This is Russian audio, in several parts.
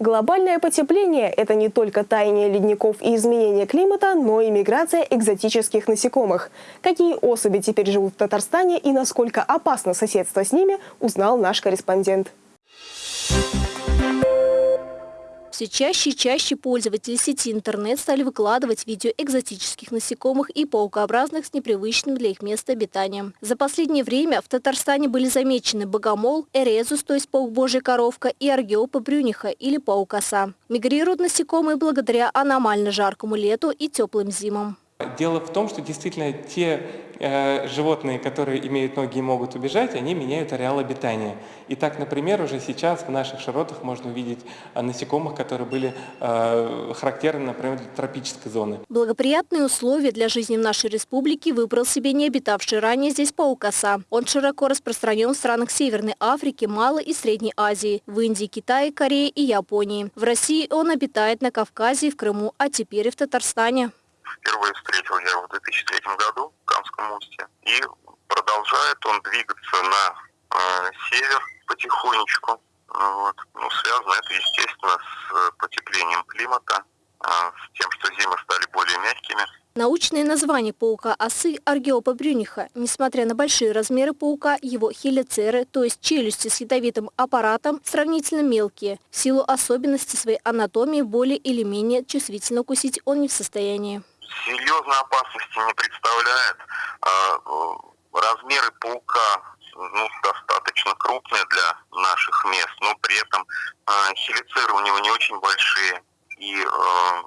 Глобальное потепление – это не только таяние ледников и изменение климата, но и миграция экзотических насекомых. Какие особи теперь живут в Татарстане и насколько опасно соседство с ними, узнал наш корреспондент. Все чаще и чаще пользователи сети интернет стали выкладывать видео экзотических насекомых и паукообразных с непривычным для их места обитания. За последнее время в Татарстане были замечены богомол, эрезус, то есть паук божья коровка, и аргиопа брюниха или паук-оса. Мигрируют насекомые благодаря аномально жаркому лету и теплым зимам. Дело в том, что действительно те э, животные, которые имеют ноги и могут убежать, они меняют ареал обитания. И так, например, уже сейчас в наших широтах можно увидеть э, насекомых, которые были э, характерны, например, для тропической зоны. Благоприятные условия для жизни в нашей республике выбрал себе не обитавший ранее здесь паукоса. Он широко распространен в странах Северной Африки, Малой и Средней Азии, в Индии, Китае, Корее и Японии. В России он обитает на Кавказе, в Крыму, а теперь и в Татарстане. Впервые встретил я его в 2003 году в Камском устье. И продолжает он двигаться на э, север потихонечку. Вот. Ну, связано это, естественно, с потеплением климата, э, с тем, что зимы стали более мягкими. Научное название паука-осы Аргиопа брюниха. Несмотря на большие размеры паука, его хелицеры, то есть челюсти с ядовитым аппаратом, сравнительно мелкие. В силу особенностей своей анатомии более или менее чувствительно укусить он не в состоянии серьезной опасности не представляет. А, э, размеры паука ну, достаточно крупные для наших мест, но при этом а, хелицеры у него не очень большие, и э,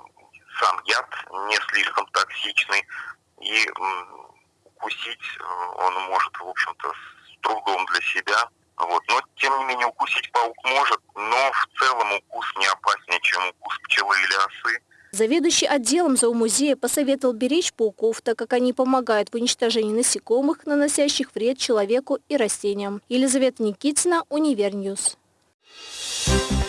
сам яд не слишком токсичный, и укусить э, он может, в общем-то, с трудом для себя. Вот. Но, тем не менее, укусить паук может, но в целом укус не опаснее, чем укус пчелы или осы. Заведующий отделом зоомузея посоветовал беречь пауков, так как они помогают в уничтожении насекомых, наносящих вред человеку и растениям. Елизавета Никитина, Univer News. Thank you.